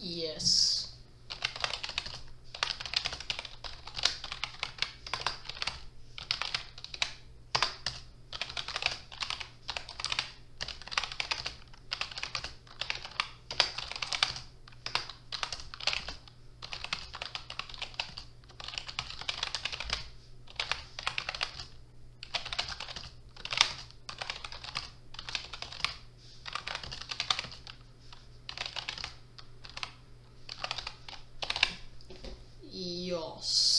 Yes. Dios.